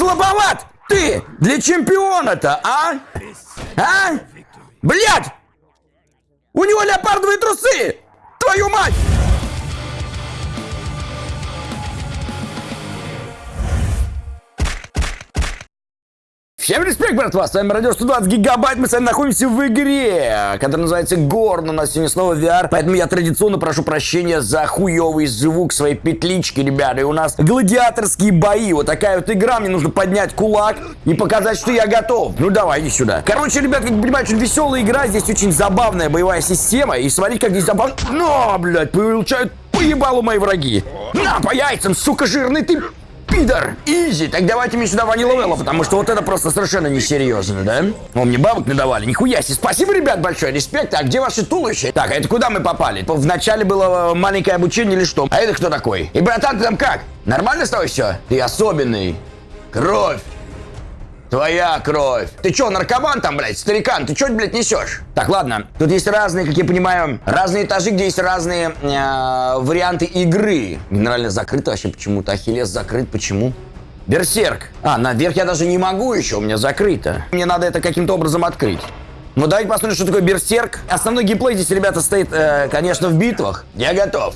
слабоват ты для чемпиона-то, а? А? Блядь! У него леопардовые трусы! Твою мать! Всем респект, братва! С вами Радио 120 Гигабайт. Мы с вами находимся в игре, которая называется Горн. У нас сегодня снова VR, поэтому я традиционно прошу прощения за хуёвый звук своей петлички, ребята. И у нас гладиаторские бои. Вот такая вот игра. Мне нужно поднять кулак и показать, что я готов. Ну давай, иди сюда. Короче, ребят, как вы понимаете, очень веселая игра. Здесь очень забавная боевая система. И смотрите, как здесь забавно... Но, блядь, получают поебалу мои враги. На, по яйцам, сука, жирный ты пидор! Изи! Так давайте мне сюда ванила потому что вот это просто совершенно несерьезно, да? О, мне бабок надавали, нихуя себе. Спасибо, ребят, большое, респект. А где ваши туловища? Так, а это куда мы попали? Вначале было маленькое обучение или что? А это кто такой? И, братан, ты там как? Нормально с тобой все? Ты особенный. Кровь. Твоя кровь. Ты чё, наркоман там, блядь, старикан? Ты чё, блядь, несешь? Так, ладно. Тут есть разные, как я понимаю, разные этажи, где есть разные э, варианты игры. Генерально закрыто вообще почему-то. Ахиллес закрыт. Почему? Берсерк. А, наверх я даже не могу еще, у меня закрыто. Мне надо это каким-то образом открыть. Ну, давайте посмотрим, что такое берсерк. Основной геймплей здесь, ребята, стоит, э, конечно, в битвах. Я готов.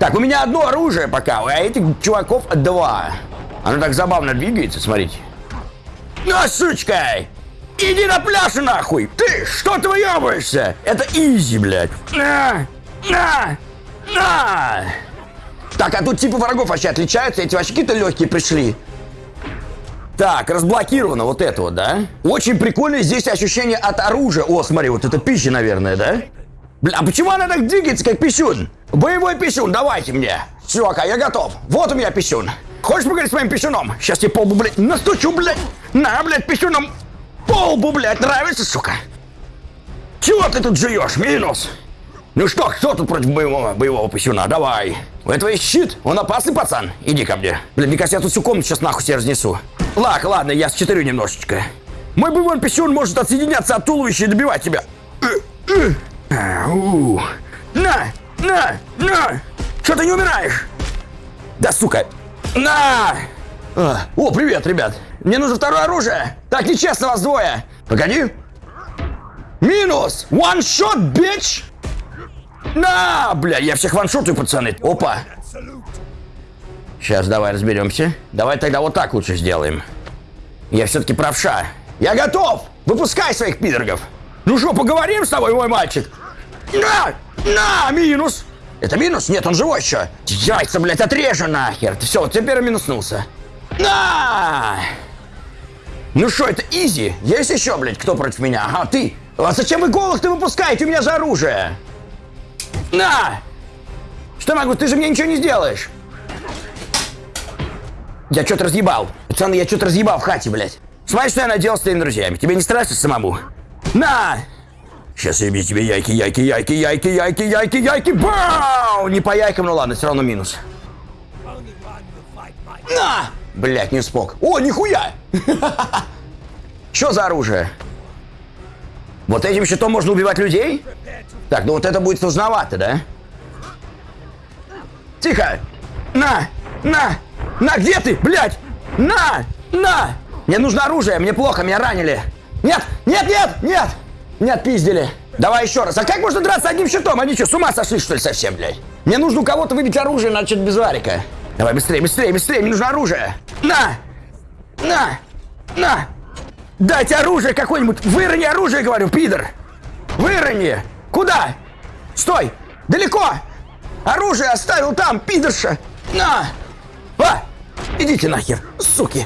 Так, у меня одно оружие пока, а этих чуваков два. Оно так забавно двигается, смотрите. На, сучка! Иди на пляж нахуй! Ты что ты выебываешься? Это изи, блядь. На! На! На! Так, а тут типы врагов вообще отличаются? Эти вообще какие-то легкие пришли. Так, разблокировано вот это вот, да? Очень прикольное здесь ощущение от оружия. О, смотри, вот это пища, наверное, да? Бля, а почему она так двигается, как писюн? Боевой писюн, давайте мне. Чувака, я готов. Вот у меня писюн. Хочешь поговорить с моим писюном? Сейчас тебе полбу, блядь, настучу, блядь. На, блядь, писюном полбу, блядь, нравится, сука? Чего ты тут жуешь? Минус. Ну что, кто тут против боевого, боевого писюна? Давай. У этого есть щит. Он опасный, пацан. Иди ко мне. Блин, мне кажется, я тут всю комнату сейчас нахуй себе разнесу. Лак, ладно, я с немножечко. Мой боевой писюн может отсоединяться от туловища и добивать тебя. На, на, на. Что ты не умираешь? Да, сука, на! А, о, привет, ребят. Мне нужно второе оружие. Так нечестно вас двое. Погоди. Минус! One shot, bitch! На, бля, я всех ваншотаю, пацаны. Опа. Сейчас давай разберемся. Давай тогда вот так лучше сделаем. Я все-таки правша. Я готов! Выпускай своих пидоргов! Ну что, поговорим с тобой, мой мальчик? На! На! Минус! Это минус? Нет, он живой еще. Яйца, блядь, отрежу нахер. Все, теперь минуснулся. На! Ну что, это изи? Есть еще, блядь, кто против меня? Ага, ты. А зачем вы голых-то выпускаете? У меня же оружие. На! Что могу? Ты же мне ничего не сделаешь. Я что-то разъебал. Пацаны, я что-то разъебал в хате, блядь. Смотри, что я наделал с твоими друзьями. Тебе не страшно самому? На! Сейчас я бью тебе яйки, яйки, яйки, яйки, яйки, яйки, яйки, бау! Не по яйкам, ну ладно, все равно минус. На! Блять, не смог. О, нихуя! Что за оружие? Вот этим щитом можно убивать людей? Так, ну вот это будет сложновато, да? Тихо! На! На! На, где ты, блядь? На! На! Мне нужно оружие, мне плохо, меня ранили. Нет! Нет, нет, нет! Не отпиздили. Давай еще раз. А как можно драться одним щитом? Они что, с ума сошли, что ли, совсем, блядь? Мне нужно у кого-то выбить оружие, начать без варика. Давай, быстрее, быстрее, быстрее, мне нужно оружие. На! На! На! Дайте оружие какое-нибудь! Вырони оружие, говорю, пидор! Вырони! Куда? Стой! Далеко! Оружие оставил там, пидорша! На! А! Идите нахер, суки!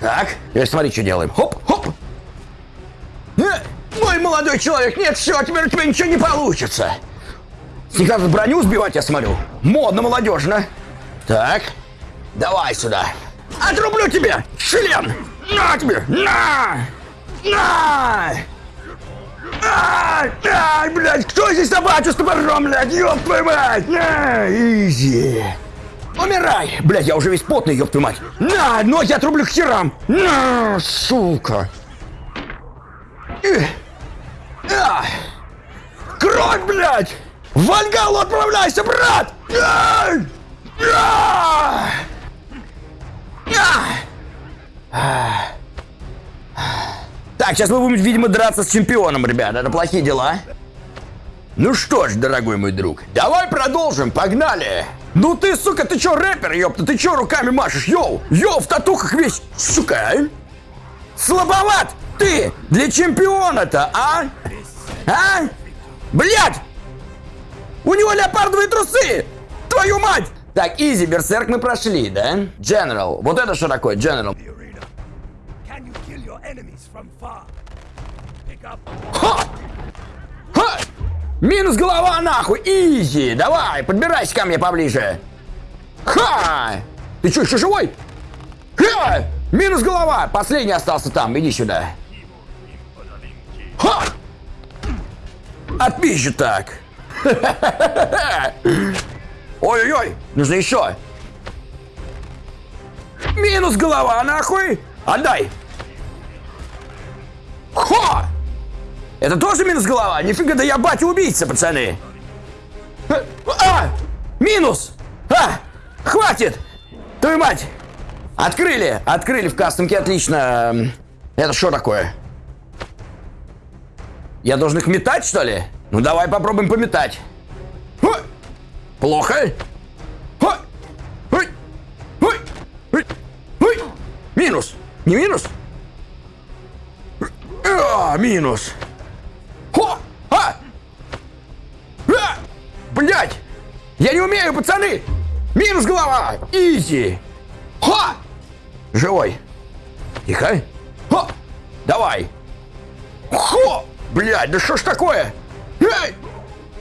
Так, теперь смотри, что делаем. Хоп, молодой человек, нет, все, теперь у тебя ничего не получится. Тут броню сбивать, я смотрю. Модно, молодежно. Так, давай сюда. Отрублю тебе, член! На тебе! На! На! Ай, ай, блядь, кто здесь собачу с топором, блядь, ёб твою мать! На, изи! Умирай! Блядь, я уже весь потный, ёб твою мать! На, ноги отрублю к херам! На, сука! Эх. А! Кровь, блядь! Вальгалу отправляйся, брат! Так, сейчас мы будем, видимо, драться с чемпионом, ребят. Это плохие дела. Ну что ж, дорогой мой друг, давай продолжим, погнали! Ну ты, сука, ты чё, рэпер, ёпта, ты чё руками машешь, йоу? Йоу, в татухах весь, сука, а? Слабоват ты для чемпиона-то, а? А? Блядь! У него леопардовые трусы! Твою мать! Так, easy, берсерк мы прошли, да? General. Вот это что такое, General? Ха! Ха! Минус голова нахуй! Изи! Давай, подбирайся ко мне поближе! Ха! Ты что, еще живой? Ха! Минус голова! Последний остался там, иди сюда. Ха! Отпизжу так. Ой-ой-ой, нужно еще. Минус голова, нахуй! Отдай! Ха! Это тоже минус голова? Нифига, да я батя убийца, пацаны! А! Минус! А! Хватит! Твою мать! Открыли! Открыли в кастомке, отлично. Это что такое? Я должен их метать, что ли? Ну давай попробуем пометать. Плохо? Ой! Ой! Ой! Ой! Ой! Минус! Не минус? А, минус! Хо! А! А! Блять! Я не умею, пацаны! Минус голова! Изи! Ха! Живой! Тихо! Ха! Давай! Хо! Блять, да что ж такое? Эй!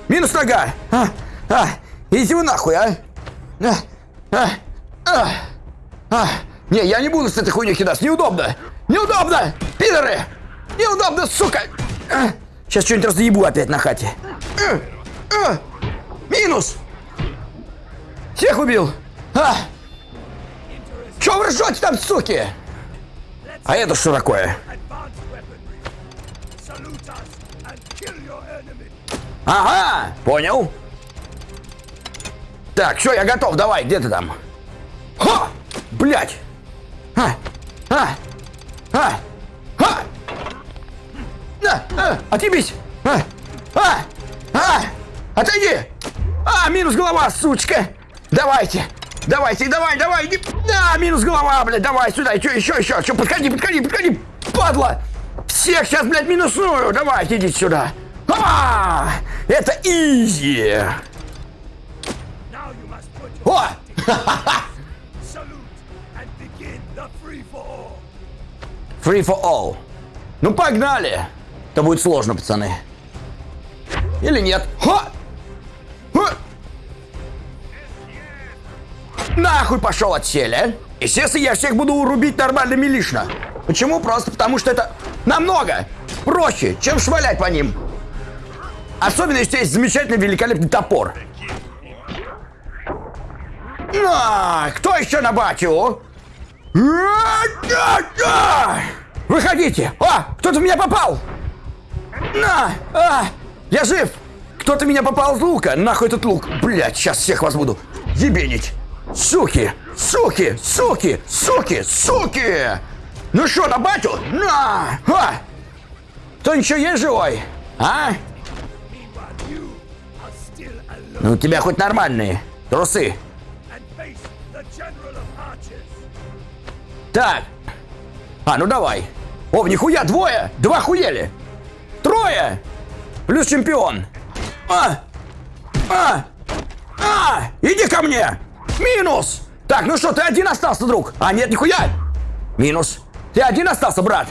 Минус нога! А! А! Иди вы нахуй, а! А! А! А! А! Не, я не буду с этой хуйней кидаться, неудобно! Неудобно! Пидоры! Неудобно, сука! А! Сейчас что-нибудь разъебу опять на хате. А! А! Минус! Всех убил! А! Чё вы ржете там, суки? А это что такое? Ага, понял. Так, все, я готов, давай, где ты там? Ха! Блять! А! А! А! А! На! А! Отъебись! А! А! А! Отойди! А, минус голова, сучка! Давайте! Давайте, давай, давай! иди. Да, минус голова, блядь, давай сюда, еще, еще, еще! Подходи, подходи, подходи! Падла! Всех сейчас, блядь, минусную! Давайте, идите сюда! А! Это изи! О! free for all. Ну погнали! Это будет сложно, пацаны. Или нет? Ха! Ха! Нахуй пошел от селя. Естественно, я всех буду рубить нормально милишно. Почему? Просто потому что это намного проще, чем швалять по ним. Особенно, если есть замечательный, великолепный топор. А, кто еще на батю? Выходите! А, кто-то в меня попал! На! А, я жив! Кто-то меня попал с лука! Нахуй этот лук! Блять, сейчас всех вас буду ебенить! Суки! Суки! Суки! Суки! Суки! Ну что, на батю? На! А! Кто еще есть живой? А? Ну у тебя хоть нормальные трусы. Так. А, ну давай. О, нихуя, двое! Два хуели! Трое! Плюс чемпион. А! А! А! Иди ко мне! Минус! Так, ну что, ты один остался, друг? А, нет, нихуя! Минус. Ты один остался, брат?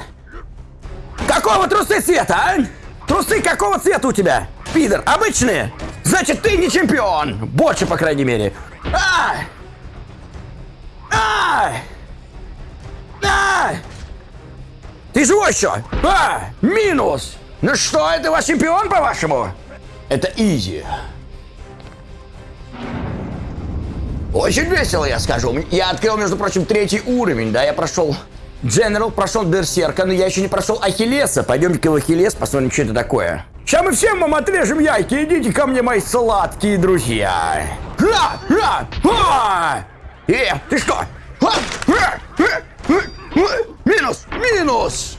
Какого трусы цвета, а? Трусы какого цвета у тебя? Пидор, обычные? Значит, ты не чемпион! Больше, по крайней мере. А! А! А! Ты живой еще? А! Минус! Ну что, это ваш чемпион, по-вашему? Это изи. Очень весело, я скажу. Я открыл, между прочим, третий уровень, да, я прошел General, прошел Берсерка, но я еще не прошел Ахиллеса. Пойдемте-ка в Ахиллес, посмотрим, что это такое. Сейчас мы всем вам отрежем яйки, идите ко мне, мои сладкие друзья. Ха! Ха! Ха! Э, ты что? Ха! Ха! Минус! Минус!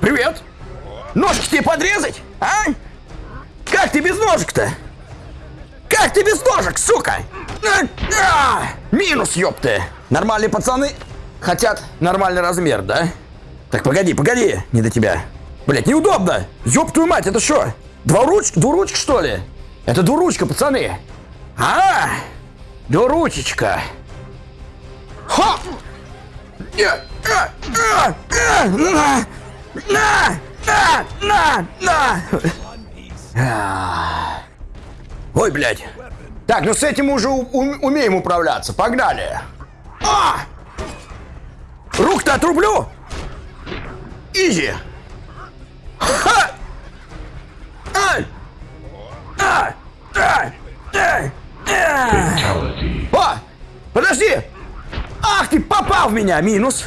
Привет! Ножки тебе подрезать, а? Как ты без ножек-то? Как ты без ножек, сука? А, а! Минус, ёпты! Нормальные пацаны хотят нормальный размер, да? Так, погоди, погоди, не до тебя. Блять, неудобно! Ёб твою мать, это что? Двуручка, двуручка, что ли? Это двуручка, пацаны! А, двуручечка! Ха! А, а, а, На! На! На! На! А. Ой, блядь. Так, ну с этим уже умеем управляться. Погнали. А! Рук-то отрублю. Изи. Ха! Ай! А! А! А! А! О! Подожди! Ах ты, попал в меня! Минус!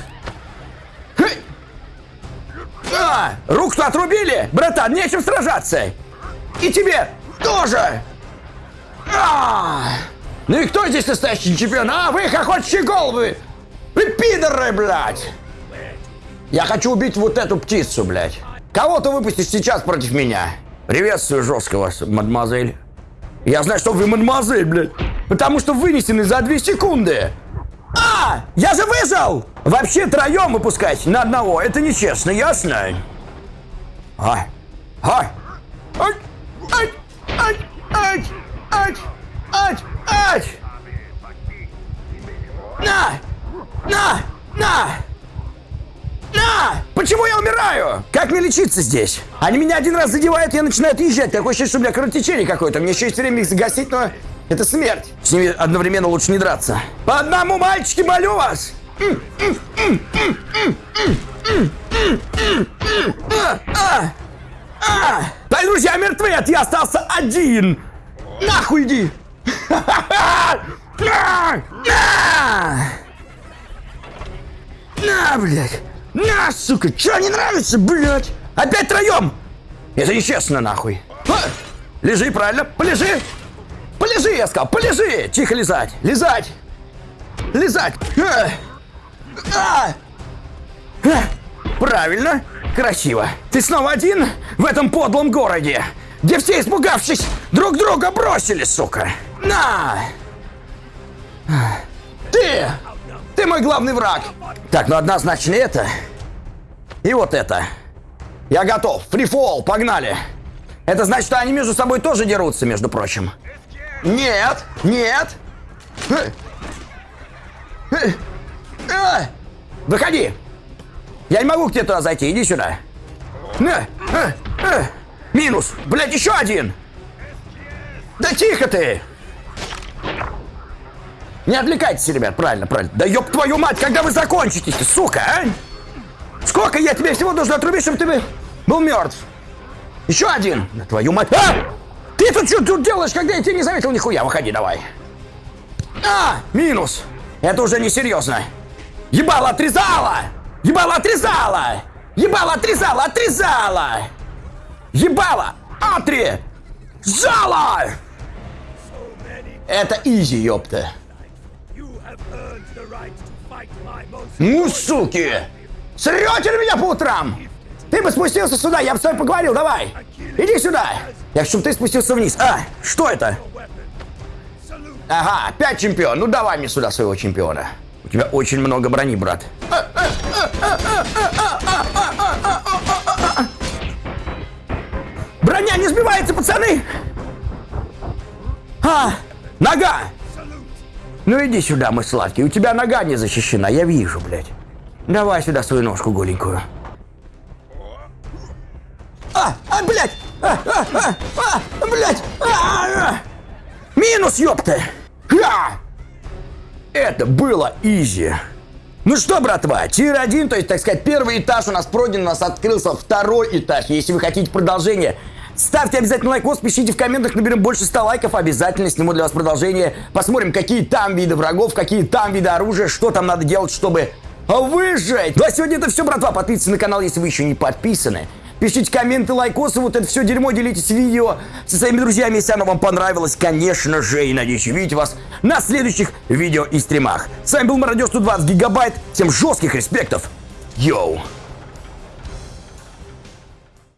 А! Руку-то отрубили! Братан, нечем сражаться! И тебе тоже! А! Ну и кто здесь настоящий чемпион? А, вы хохочущие головы! Вы пидоры, блядь! Я хочу убить вот эту птицу, блядь. Кого ты выпустишь сейчас против меня? Приветствую жесткого вас, мадемуазель. Я знаю, что вы мадемуазель, блядь. Потому что вынесены за две секунды. А, я же выжил! Вообще троем выпускать на одного, это нечестно, ясно? А, а, ай, ай, ай, ай, ай, ай, ай. На! На, на, на! Почему я умираю? Как мне лечиться здесь? Они меня один раз задевают, я начинаю отъезжать. Такое ощущение, что у меня кровотечение какое-то. Мне еще есть время их загасить, но это смерть. С ними одновременно лучше не драться. По одному, мальчики, молю вас! А, а, а. Твои друзья мертвы, а ты остался один! Нахуй иди! На! Блядь! На, сука! Чё не нравится, блядь? Опять троем! Это нечестно, нахуй! А! Лежи, правильно? Полежи! Полежи, я сказал, полежи! Тихо лизать! Лизать! Лизать! А! А! А! Правильно! Красиво! Ты снова один в этом подлом городе, где все, испугавшись, друг друга бросили, сука! На! Ты! Ты мой главный враг! Так, ну однозначно это. И вот это. Я готов. Фрифол, погнали. Это значит, что они между собой тоже дерутся, между прочим. Нет, нет. Выходи. Я не могу к тебе туда зайти, иди сюда. Минус. Блять, еще один. Да тихо ты. Не отвлекайтесь, ребят, правильно, правильно. Да ёб твою мать, когда вы закончитесь, сука, а? Сколько я тебе всего должен отрубить, чтобы ты бы был мертв? Еще один. Да твою мать. А! Ты тут что тут делаешь, когда я тебя не заметил нихуя? Выходи давай. А, минус. Это уже несерьезно. Ебало отрезала! Ебало отрезала! Ебало отрезала, отрезала! Ебало! Атри! Жало! Это изи, ёпта. Ну, суки! Срете на меня по утрам! Ты бы спустился сюда, я бы с тобой поговорил, давай! Иди сюда! Я хочу, чтобы ты спустился вниз. А, что это? Ага, опять чемпион. Ну давай мне сюда своего чемпиона. У тебя очень много брони, брат. Броня не сбивается, пацаны! А, нога! Ну иди сюда, мой сладкий. У тебя нога не защищена, я вижу, блядь. Давай сюда свою ножку голенькую. А, а, блядь! А, а, а, а, блядь! А, а. Минус, ёпта! Ха! Это было easy. Ну что, братва, tier 1, то есть, так сказать, первый этаж у нас пройден, у нас открылся второй этаж. Если вы хотите продолжение, ставьте обязательно лайкос, пишите в комментах, наберем больше 100 лайков, обязательно сниму для вас продолжение. Посмотрим, какие там виды врагов, какие там виды оружия, что там надо делать, чтобы выжить. Ну а сегодня это все, братва, подписывайтесь на канал, если вы еще не подписаны. Пишите комменты, лайкосы, вот это все дерьмо, делитесь видео со своими друзьями, если оно вам понравилось, конечно же, и надеюсь увидеть вас на следующих видео и стримах. С вами был Мародер 120 Гигабайт, всем жестких респектов, Йоу.